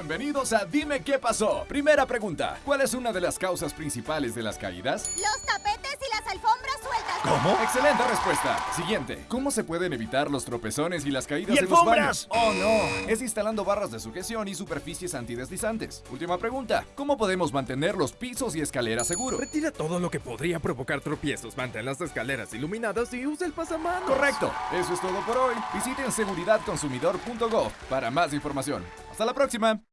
Bienvenidos a Dime qué pasó. Primera pregunta. ¿Cuál es una de las causas principales de las caídas? Los tapetes y las alfombras sueltas. ¿Cómo? Excelente respuesta. Siguiente. ¿Cómo se pueden evitar los tropezones y las caídas ¡Y en los alfombras! baños? Oh no. Es instalando barras de sujeción y superficies antideslizantes. Última pregunta. ¿Cómo podemos mantener los pisos y escaleras seguros? Retira todo lo que podría provocar tropiezos, mantén las escaleras iluminadas y usa el pasamanos. Correcto. Eso es todo por hoy. Visiten seguridadconsumidor.gov para más información. Hasta la próxima.